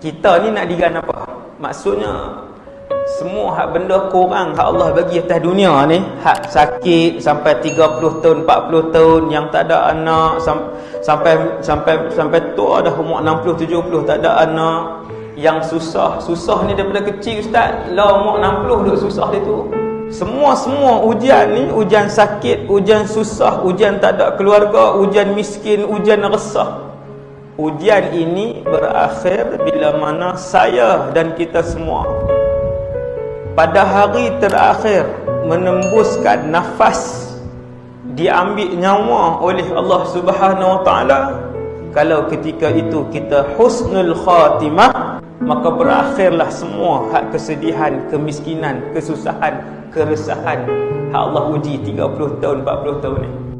kita ni nak digan apa? Maksudnya semua hak benda kurang hak Allah bagi atas dunia ni. Hak sakit sampai 30 tahun 40 tahun yang tak ada anak sampai sampai sampai tua dah umur 60 70 tak ada anak. Yang susah susah ni daripada kecil ustaz. Lah umur 60 duk susah dia tu. Semua semua ujian ni ujian sakit ujian susah ujian tak ada keluarga ujian miskin ujian resah ujian ini berakhir bila mana saya dan kita semua pada hari terakhir menembuskan nafas diambil nyawa oleh Allah Subhanahu wa taala. Kalau ketika itu kita husnul khatimah maka berakhirlah semua hak kesedihan kemiskinan kesusahan keresahan. Hak Allah uji 30 tahun 40 tahun ni